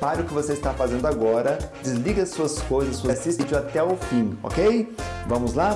Pare o que você está fazendo agora, desliga suas coisas, assista o vídeo até o fim, ok? Vamos lá?